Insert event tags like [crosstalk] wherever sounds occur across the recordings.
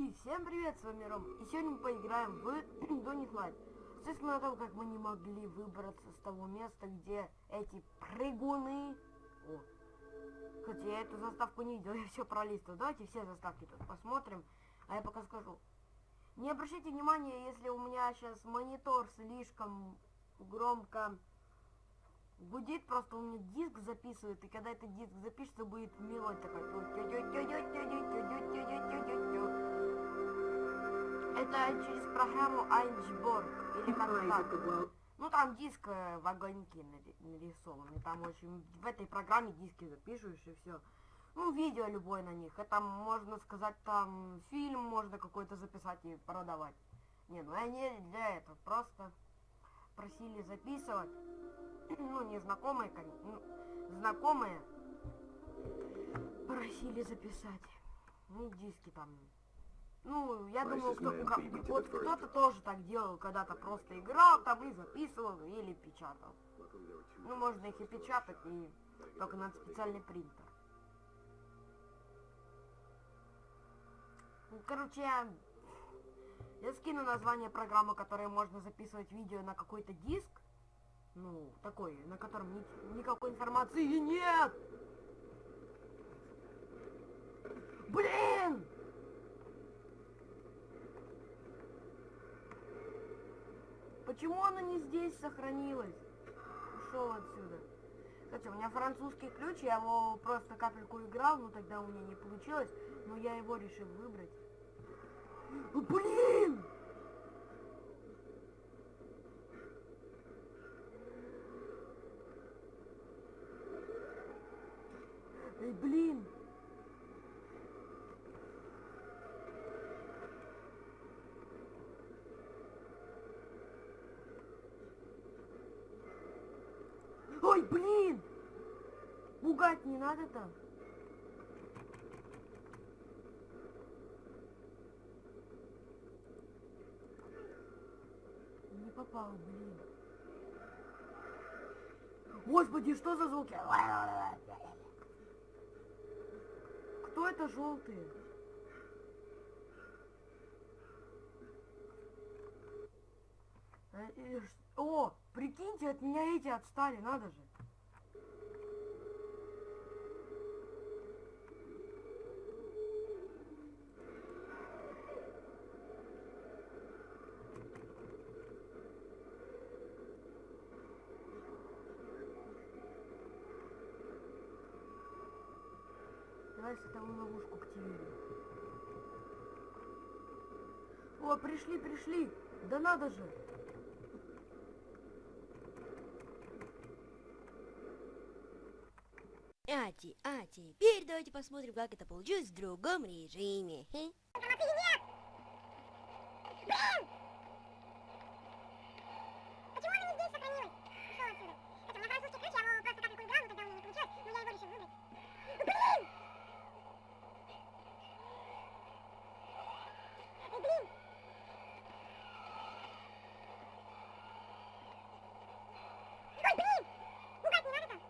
И всем привет, с вами Ром. И сегодня мы поиграем в [clears throat] Donut Light. Естественно, о том, как мы не могли выбраться с того места, где эти прыгуны... О. Хотя я эту заставку не видел, [laughs] я все пролистывал. Давайте все заставки тут посмотрим. А я пока скажу. Не обращайте внимания, если у меня сейчас монитор слишком громко гудит, просто у меня диск записывает, и когда этот диск запишется, будет мелодия такая. Это через программу Айнсборг, или как так. Ну там диск в огоньке нарисован, и там очень в этой программе диски запишешь и все. Ну, видео любое на них. Это можно сказать, там фильм можно какой-то записать и продавать. Не, ну они для этого просто просили записывать. [clears throat] ну, не знакомые, конечно, ну, знакомые просили записать. Ну, диски там. Ну, я думаю, кто, вот кто-то тоже так делал, когда-то просто играл там и записывал или печатал. Ну, можно их и печатать, и только надо специальный принтер. Ну, короче, я, я скину название программы, которой можно записывать видео на какой-то диск. Ну, такой, на котором ни, никакой информации нет! Блин! Почему она не здесь сохранилась? Ушел отсюда. Кстати, у меня французский ключ, я его просто капельку играл, но тогда у меня не получилось, но я его решил выбрать. Блин! Эй, блин! Ой, блин! Пугать не надо там. Не попал, блин. Господи, что за звуки? Кто это желтые? Э, о, прикиньте, от меня эти отстали, надо же. Давай световую ловушку активируем. О, пришли, пришли! Да надо же! А, а теперь давайте посмотрим, как это получилось в другом режиме. Хе? Почему она не здесь сохранилась? Ушел отсюда. Это у меня французский ключ, я его просто капельку играл, но тогда у меня не получилось, но я его решил выбрать. Блин! Эй, блин! Ой, блин! Пугать не надо там!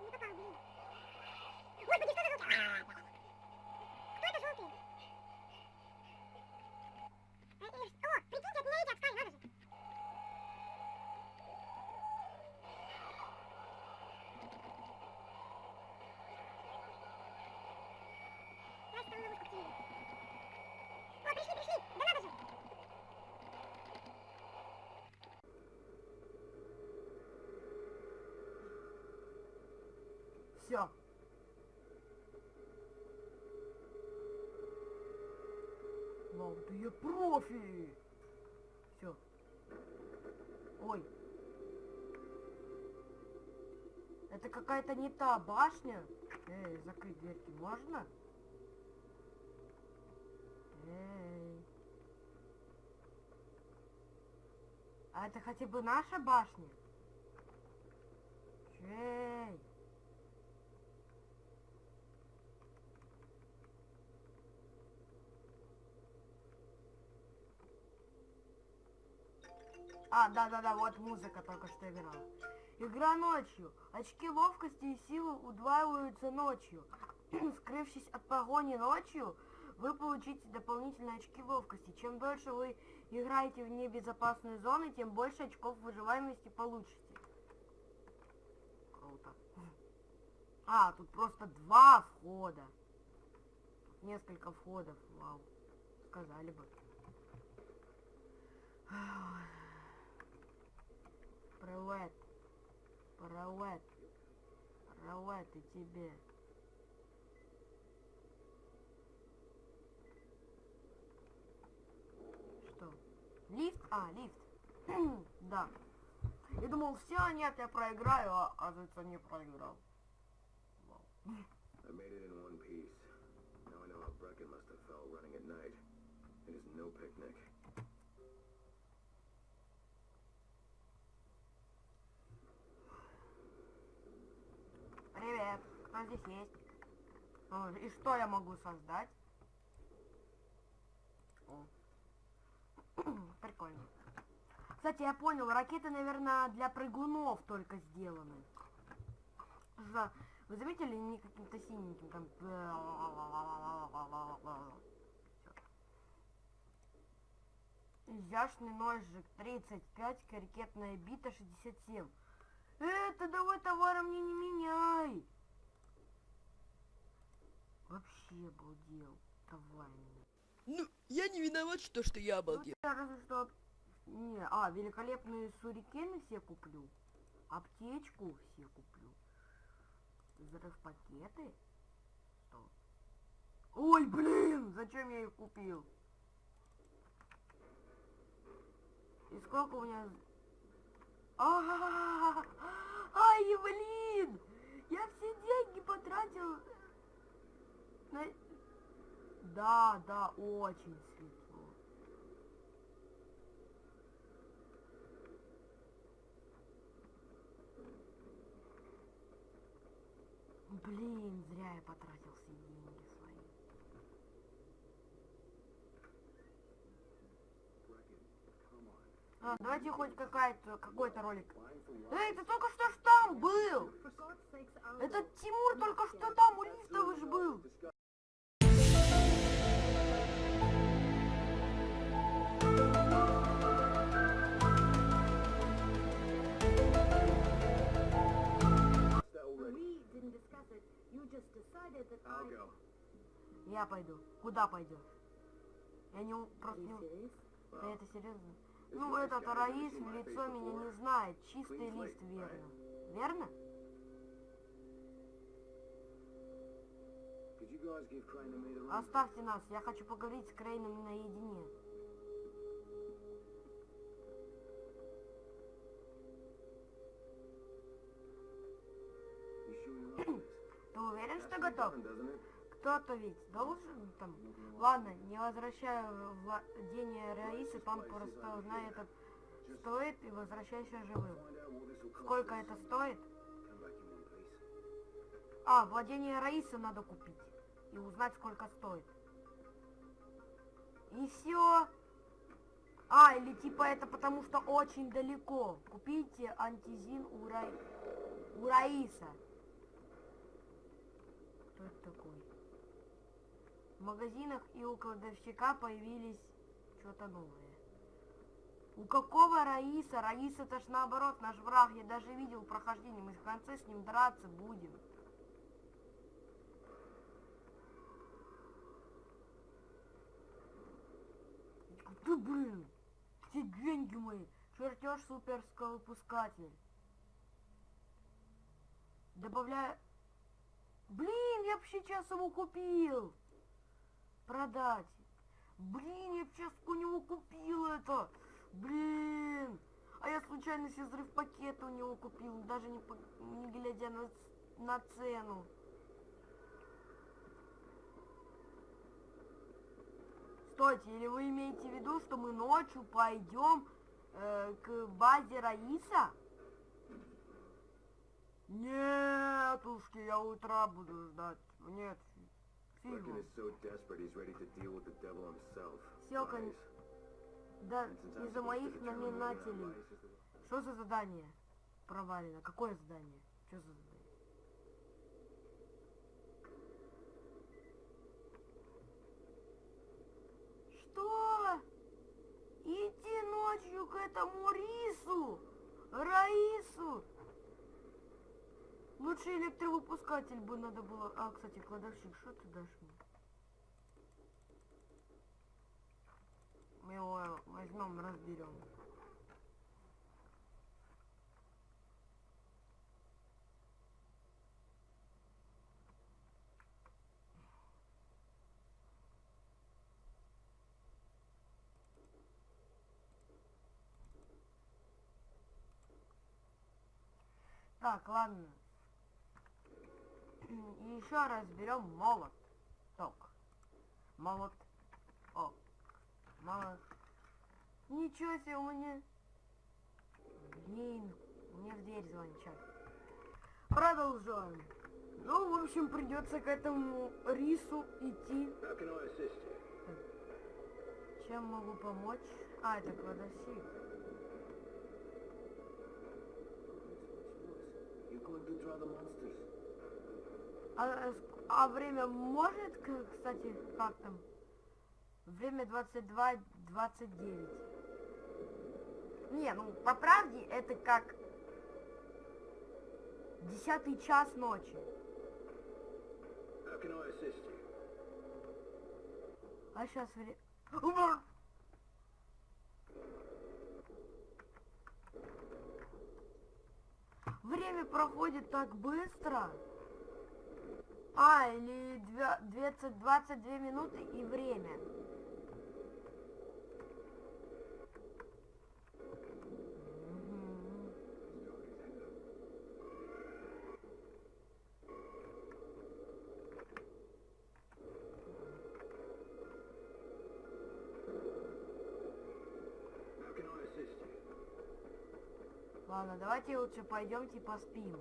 Не попал, блин. Господи, что за звуки? А, Кто это желтый? Э, э, О, прикиньте, от меня эти отстали, надо же. Пришли, пришли, да. Все. Вау, ты я профи! Все. Ой. Это какая-то не та башня. Эй, закрыть дверки можно? Эй. А это хотя бы наша башня? Эй. А, да-да-да, вот музыка только что играла. Игра ночью. Очки ловкости и силы удваиваются ночью. [clears throat] Скрывшись от погони ночью, вы получите дополнительные очки ловкости. Чем дольше вы играете в небезопасные зоны, тем больше очков выживаемости получите. Круто. А, тут просто два входа. Несколько входов, вау. Сказали бы. Привет. Привет. Привет и тебе. Что? Лифт? А, лифт. [clears throat] да. Я думал, все, нет, я проиграю, а оказывается, не проиграл. Вау. I made it in one piece. Now I know how Brecken must have felt running at night. It is no picnic. Привет. Кто здесь есть? О, и что я могу создать? О. [clears throat] Прикольно. Кстати, я понял, ракеты, наверное, для прыгунов только сделаны. За... Вы заметили, не каким-то синеньким там... Изящный ножик 35, крикетная бита 67. Это давай товара мне не меняй. Вообще обалдел. Давай мне. Ну, я не виноват, что, что я Ну, обалдел. я разве что... Не, а, великолепные сурикены все куплю. Аптечку все куплю. Взрыв пакеты? Что? Ой, блин, зачем я их купил? И сколько у меня... А, Ай, блин! Я все деньги потратил на... Да, да, очень светло. Блин, зря я потратил все деньги свои. А, давайте хоть какая-то, какой-то ролик. Эй, ты только что ж там был! Этот Тимур только что там у лифта вы ж был. I'll go. Я пойду. Куда пойдешь? Я не... Просто не... Да это серьезно? Ну, этот Раис в лицо меня не знает. Чистый лист, верно. Верно? Оставьте нас. Я хочу поговорить с Крейном наедине. You this? Ты уверен, что готов? Кто-то ведь должен там... Ладно, не возвращаю владение Раисы, там просто узнай этот стоит и возвращайся живым. Сколько это стоит? А, владение Раисы надо купить. И узнать, сколько стоит. И все. А, или типа это потому что очень далеко. Купите антизин у, Ра... у Раиса. Кто такой? В магазинах и у кладовщика появились что-то новое. У какого Раиса? Раис это ж наоборот наш враг. Я даже видел прохождение. Мы в конце с ним драться будем. Ты, блин, все деньги мои. Чертеж суперского выпускатель. Добавляю... Блин, я бы сейчас его купил. Продать. Блин, я бы сейчас у него купил это. Блин. А я случайно себе взрыв пакета у него купил, даже не, не глядя на, на цену. Стойте, или вы имеете в виду, что мы ночью пойдем э, к базе Раиса? Нетушки, я утра буду ждать. Нет, фигу. Селка не-. Да, из-за моих the Что за задание? Провалено. Какое задание? Что за задание? Что? Идти ночью к этому рису? Раису? Лучше электровыпускатель бы надо было... А, кстати, кладовщик, что ты дашь мне? Мы его возьмем, разберем. Так, ладно. Еще разберем молот. Ток. Молот. О. Молот. Ничего себе у меня. Блин, мне в дверь звонят. Продолжаем. Ну, в общем, придется к этому рису идти. Чем могу помочь? А, это кладовщик. The monsters. А, ск- а время может, кстати, как там? Время 22.29. Не, ну, по правде, это как десятый час ночи. А сейчас время... Время проходит так быстро. А, или две- 20, 22 минуты и время. Ладно, давайте лучше пойдемте поспим.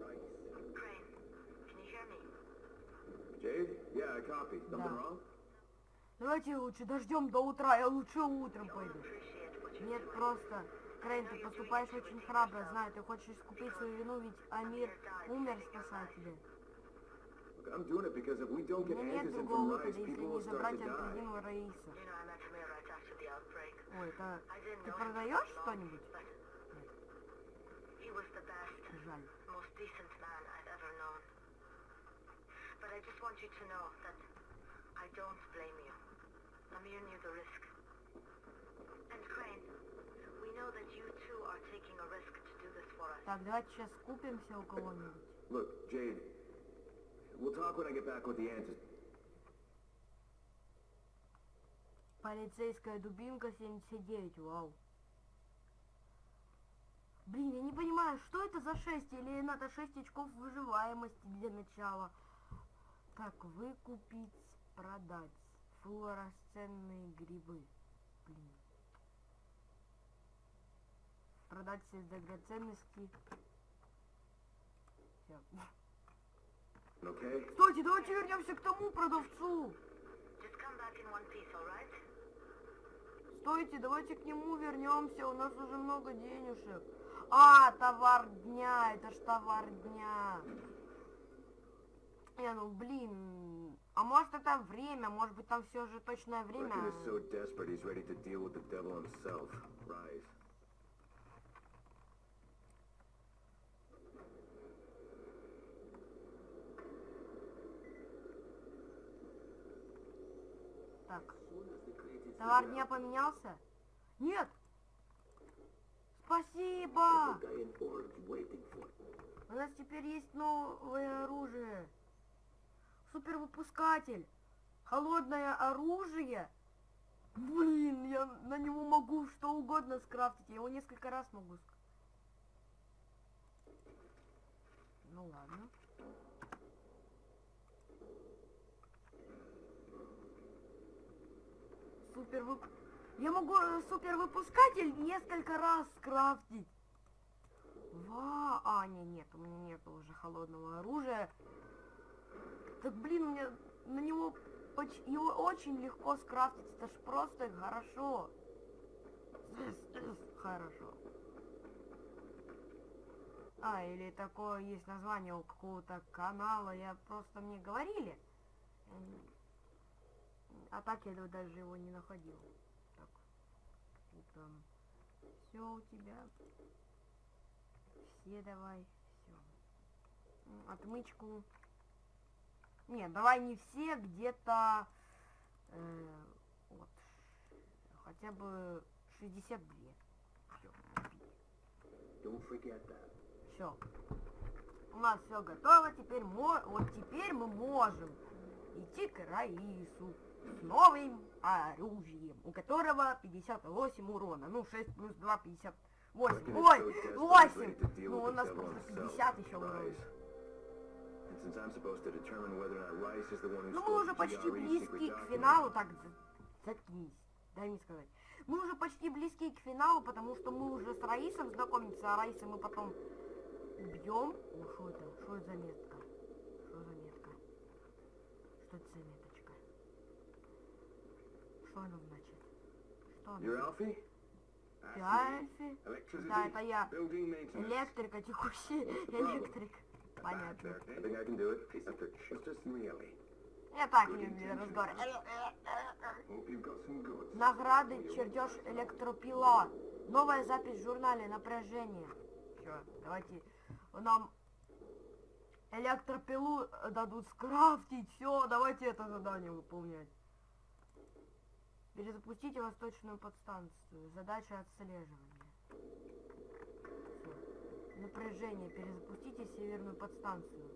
Right. Crane, can you hear me? Jade? Yeah, I copy. Something Да. Давайте лучше дождем до утра, я лучше утром пойду. Нет, просто, Крейн, ты поступаешь очень храбро, знаю, ты хочешь искупить свою вину, ведь Амир умер, спасая тебя. У меня нет другого выхода, если не забрать необходимого Раиса. Ой, это... Ты продаешь что-нибудь? Жаль. But I just want you to know that I don't blame you. Amir knew the risk. And Crane, we know that you too are taking a risk to do this for us. Так, давайте сейчас купимся у кого-нибудь. Look, Jade, we'll talk when I get back with the answers. Полицейская дубинка 79, вау. Блин, я не понимаю, что это за 6 или надо 6 очков выживаемости для начала. Так, выкупить, продать. Флуоресцентные грибы. Блин. Продать все драгоценности. Всё. Okay? Стойте, давайте вернемся к тому продавцу. Piece? Стойте, давайте к нему вернемся, у нас уже много денежек. А, товар дня, это ж товар дня. Не, ну блин, а может это время, может быть там все же точное время. Так, товар дня поменялся? Нет! Спасибо! У нас теперь есть новое оружие. Супервыпускатель. Холодное оружие. Блин, я на него могу что угодно скрафтить. Я его несколько раз могу ск- Ну ладно. Супер вып... Я могу э, супервыпускатель несколько раз скрафтить. Ва, а, не, нет, у меня нет уже холодного оружия. Так, блин, меня на него его очень легко скрафтить. Это ж просто хорошо. Хорошо. А, или такое есть название у какого-то канала, я просто мне говорили. А так я даже его не находил. Так. И там все у тебя. Все давай. Все. Отмычку. Нет, давай не все, где-то э, вот. Хотя бы 62. Всё, Don't forget that. Все. У нас все готово. Теперь мо... вот теперь мы можем идти к Раису с новым оружием, у которого 58 урона. Ну, 6 плюс 2, 58. Reckon it's Ой, so desperately 8! ready to deal Ну, у нас просто himself, 50 еще урона. Ну, мы уже the почти близки к финалу. Так, за- заткнись. Дай мне сказать. Мы уже почти близки к финалу, потому что мы уже с Раисом знакомимся, а Раиса мы потом убьем. О, что это? Что это за метка? Что за метка? Что это за меточка? Что она значит? Что она значит? Ты. Альфи? Да, это я. Электрика, текущий электрик. Понятно. Я так. Hope you've got some goods. Награды, чертеж электропила. Новая запись в журнале напряжение. Все, давайте нам электропилу э, дадут скрафтить. Все, давайте это задание выполнять. Перезапустите восточную подстанцию. Задача отслеживания. Напряжение. Перезапустите северную подстанцию.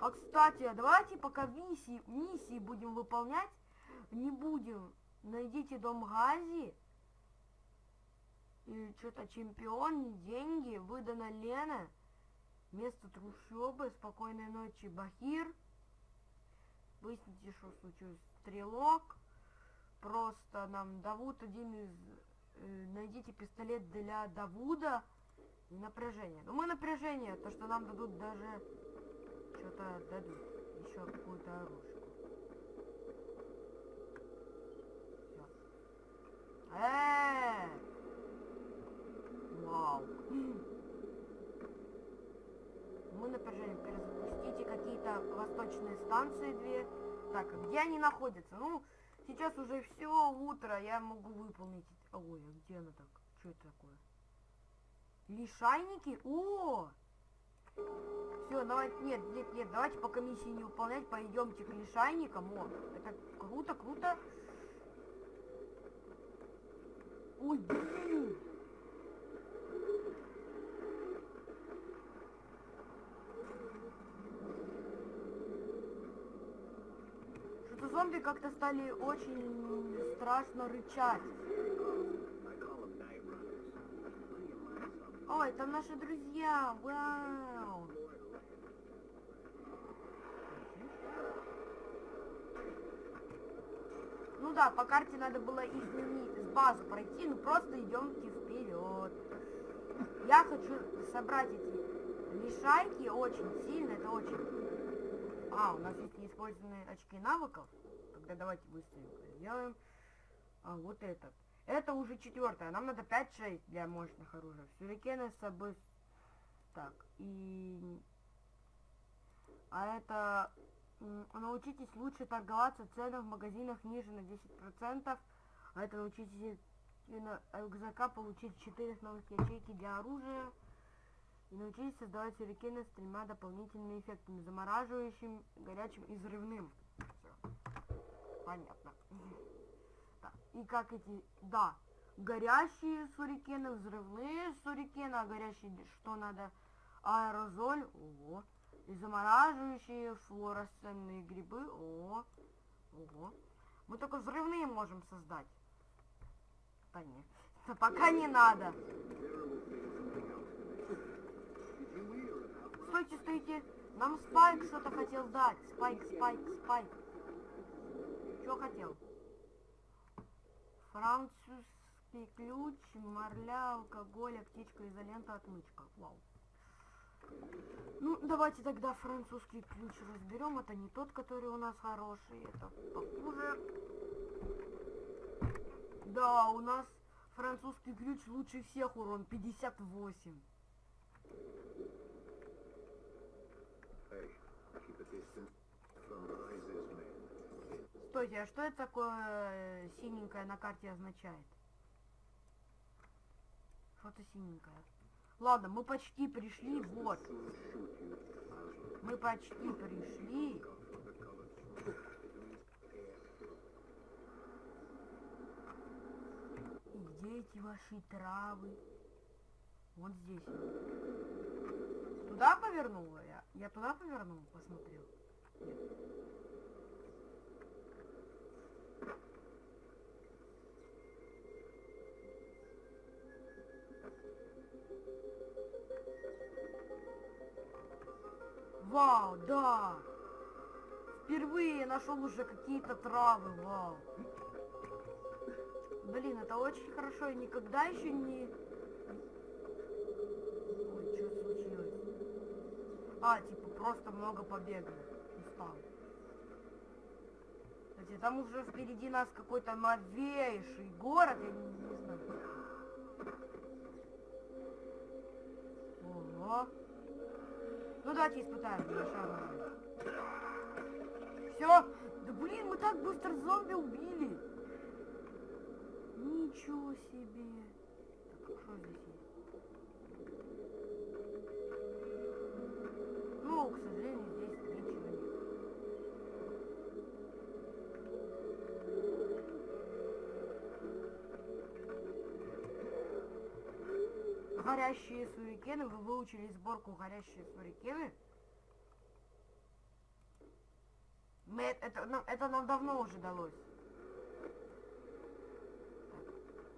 А кстати, а давайте пока миссии, миссии будем выполнять, не будем. Найдите дом Гази. И что-то чемпион, деньги, выдана Лена. Место трущобы, спокойной ночи, Бахир. Выясните, что случилось. Стрелок. Просто нам Давуд один из... э, найдите пистолет для Давуда. И напряжение. Ну мы напряжение, то что нам дадут даже... Что-то дадут. Еще какую-то оружие. Всё. Э! Вау. Мы напряжение перезапустите какие-то восточные станции две. Так, где они находятся? Ну, сейчас уже все утро, я могу выполнить. Ой, а где она так? Что это такое? Лишайники? О! Все, давайте, нет, нет, нет, давайте пока миссии не выполнять, пойдемте к лишайникам. О, это круто, круто. Ой, блин. Что-то зомби как-то стали очень страшно рычать. Ой, там наши друзья, вау. Ну да, по карте надо было не с базы пройти, ну просто идемте вперед. Я хочу собрать эти лишайки очень сильно, это очень... А, у нас есть неиспользованные очки навыков. Тогда давайте быстренько сделаем. А, вот этот. Это уже четвертое. Нам надо 5-6 для мощных оружий. Сюрикены с собой... Так, и... А это... Научитесь лучше торговаться в ценах в магазинах ниже на 10%. А это научитесь на рюкзака получить 4 новых ячейки для оружия. И научитесь создавать сюрикены с тремя дополнительными эффектами. Замораживающим, горячим и взрывным. Всё. Понятно. И как эти... Да. Горящие сурикены, взрывные сурикены, а горящие что надо? Аэрозоль, ого. И замораживающие флуоресцентные грибы, о, ого. Мы только взрывные можем создать. Да нет, да пока не надо. Стойте, стойте. Нам Спайк что-то хотел дать. Спайк, Спайк, Спайк. Что хотел? Французский ключ, марля, алкоголь, аптечка, изолента, отмычка. Вау. Ну, давайте тогда французский ключ разберем. Это не тот, который у нас хороший, это похуже. Да, у нас французский ключ лучше всех урон 58. Hey, keep a distance from man. Стойте, а что это такое э, синенькое на карте означает? Что-то синенькое. Ладно, мы почти пришли, вот. Мы почти пришли. И где эти ваши травы? Вот здесь. Туда повернула я? Я туда повернул, посмотрел. Нет. Вау, да! Впервые нашел уже какие-то травы, вау. Блин, это очень хорошо, я никогда еще не... Ой, что случилось? А, типа, просто много побегал. Устал. Кстати, там уже впереди нас какой-то новейший город, я не, не знаю. Ого. Ну давайте испытаем. Все. Да блин, мы так быстро зомби убили. Ничего себе. Так, что здесь есть? Ну, к сожалению, здесь ничего нет. Горящие сюрикены. Вы выучили сборку горящие сюрикены? Мы, это, нам, это нам давно уже далось.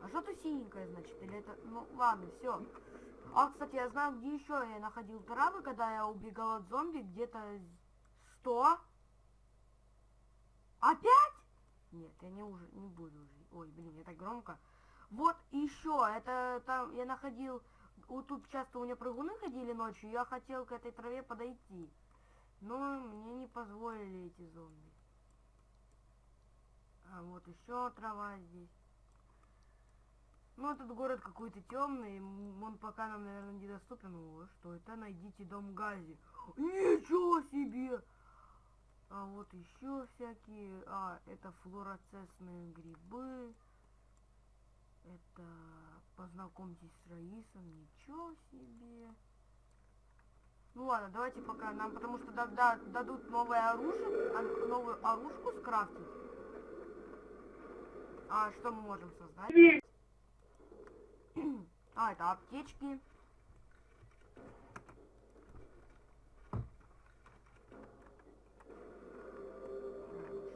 А что-то синенькое, значит? Или это... Ну, ладно, все. А, кстати, я знаю, где еще я находил травы, когда я убегал от зомби. Где-то 100. Опять? Нет, я не, уже, не буду уже. Ой, блин, это громко. Вот еще, это там я находил... Вот тут часто у меня прыгуны ходили ночью, я хотел к этой траве подойти. Но мне не позволили эти зомби. А вот еще трава здесь. Ну, этот город какой-то темный, он пока нам, наверное, недоступен. О, что это? Найдите дом Гази. Ничего себе! А вот еще всякие... А, это флуоресцентные грибы. Это... Познакомьтесь с Раисом. Ничего себе. Ну ладно, давайте пока нам, потому что да, да, дадут новое оружие, а, новую оружку скрафтить. А что мы можем создать? а, это аптечки.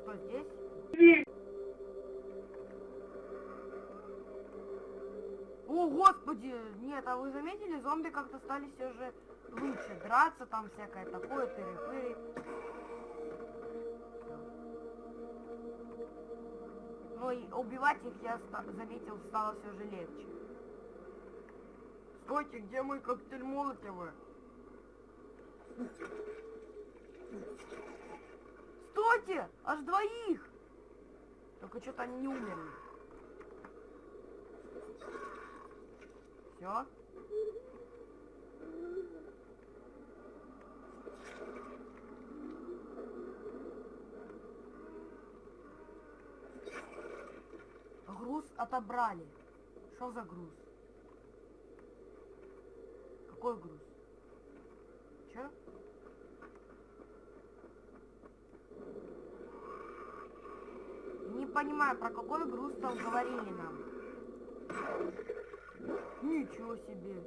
Что здесь? О, господи! Нет, а вы заметили, зомби как-то стали все же лучше драться, там всякое такое, тыры-пыры. Ну и убивать их, я заметил, стало все же легче. Стойте, где мой коктейль Молотова? Стойте! Аж двоих! Только что-то они не умерли. Все? Груз отобрали. Что за груз? Какой груз? Че? Не понимаю, про какой груз там говорили нам. Ничего себе.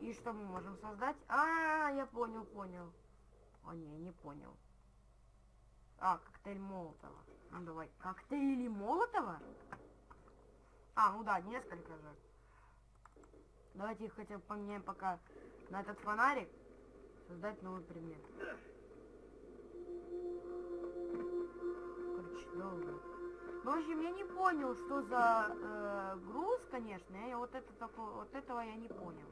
И что мы можем создать? А, я понял, понял. О, не, не понял. А, коктейль Молотова. Ну давай. Коктейли Молотова? А, ну да, несколько же. Давайте их хотя бы поменяем пока на этот фонарик. Создать новый предмет. Короче, долго. Ну, в общем, я не понял, что за э, груз, конечно. Я вот это такое, вот этого я не понял.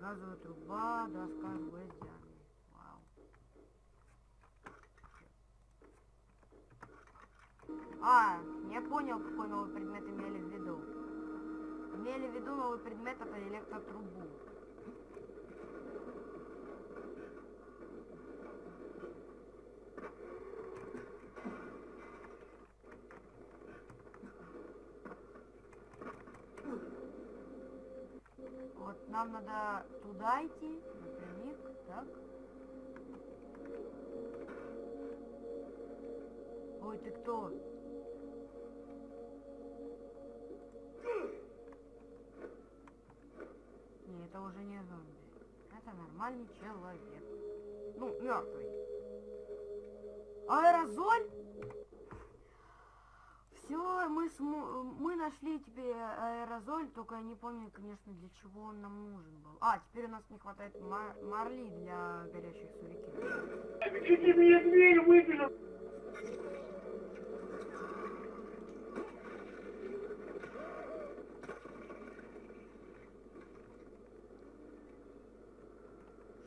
Газовая труба, доска с гвоздями. Вау. А, я понял, какой новый предмет имели в виду. Имели в виду новый предмет это электротрубу. Вот нам надо туда идти, напрямик, так. Ой, ты кто? Не, это уже не зомби. Это нормальный человек. Ну, мертвый. Аэрозоль? Все, мы, смо- мы нашли теперь аэрозоль, только я не помню, конечно, для чего он нам нужен был. А, теперь у нас не хватает мар- марли для горящих сурикин. Чуть меня дверь выбежал.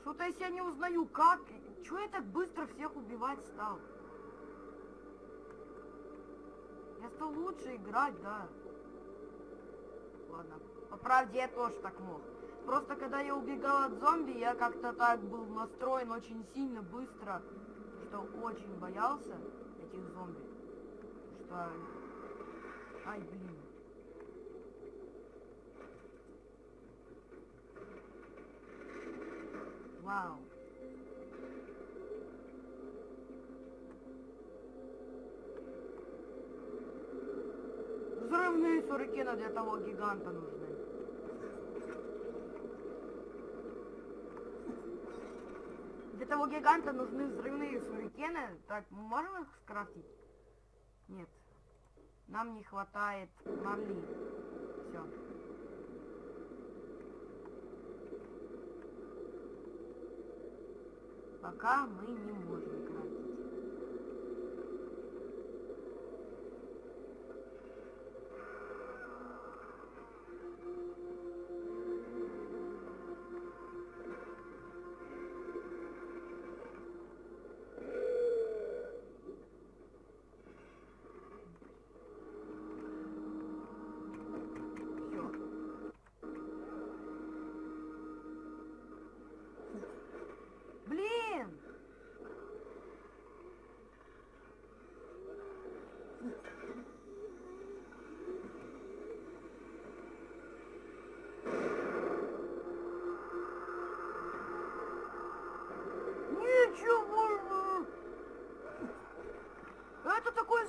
Что-то я себя не узнаю, как? Чего я так быстро всех убивать стал? Я лучше играть, да. Ладно. По правде я тоже так мог. Просто когда я убегал от зомби, я как-то так был настроен очень сильно, быстро, что очень боялся этих зомби. Что... Ай, блин. Вау. Взрывные сурикены для того гиганта нужны. Для того гиганта нужны взрывные сурикены. Так, можем их скрафтить? Нет. Нам не хватает марли. Все. Пока мы не можем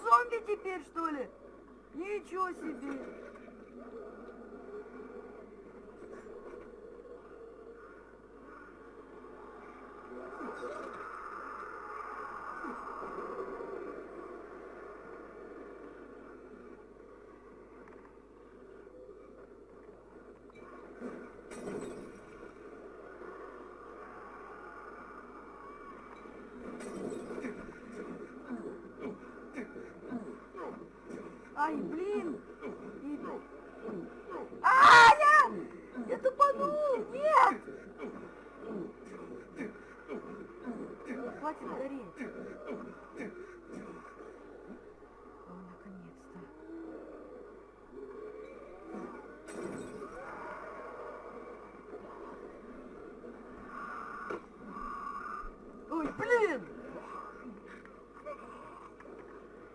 Зомби теперь, что ли? Ничего себе! Ай, блин! И- А, я! Я тупанул! Нет! Хватит гореть. О, наконец-то. Ой, блин!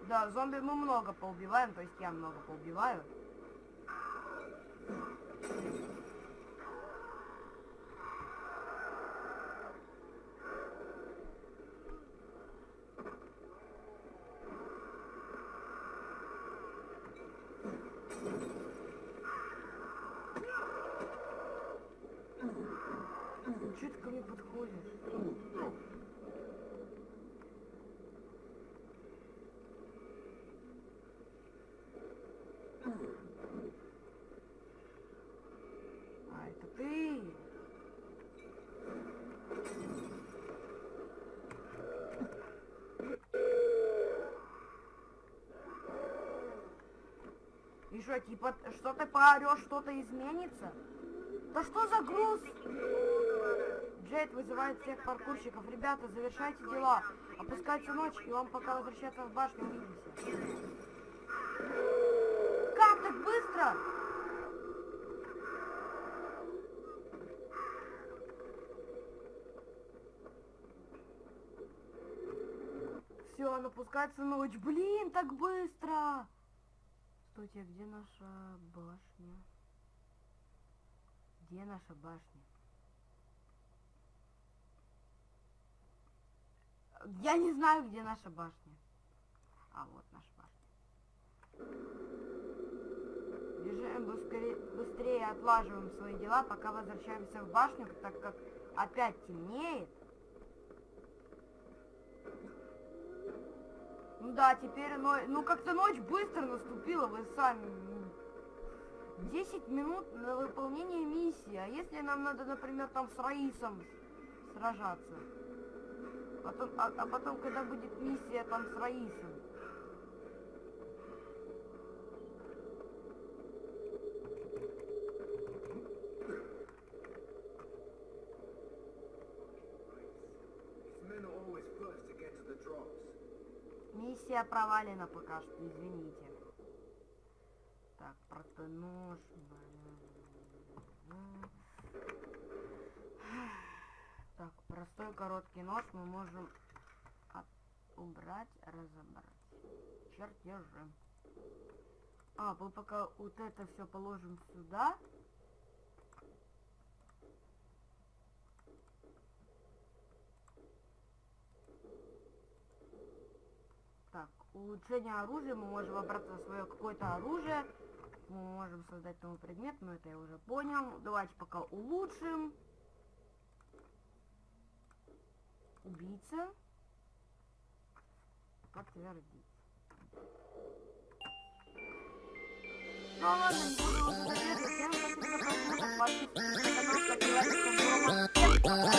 Да, зомби мы много поубиваем, то есть я много поубиваю. Че ты ко мне подходишь? А, это ты? Что, типа, что ты поорешь, что-то изменится? Да что за груз? Джейд вызывает всех паркурщиков. Ребята, завершайте дела. Опускается ночь, и вам пока возвращаться в башню увидимся. Как так быстро? Все, напускается ночь. Блин, так быстро. А где наша башня? Где наша башня? Я не знаю, где наша башня. А, вот наша башня. Бежим быстрее, быстрее отлаживаем свои дела, пока возвращаемся в башню, так как опять темнеет. Ну да, теперь но... ну как-то ночь быстро наступила, вы сами. 10 минут на выполнение миссии. А если нам надо, например, там с Раисом сражаться? Потом, а, а потом, когда будет миссия там с Раисом? These men are always first to get to the drops. Миссия провалена пока что, извините. Так, простой нож. Так, простой короткий нож мы можем убрать, разобрать. Чертежи. А, мы пока вот это все положим сюда. Так, улучшение оружия. Мы можем выбраться в свое какое-то оружие. Мы можем создать новый предмет, но это я уже понял. Давайте пока улучшим. Убийца. Подтвердить. Ну ладно, буду. Всем спасибо за просмотр. Подписывайтесь на канал, ставьте лайки,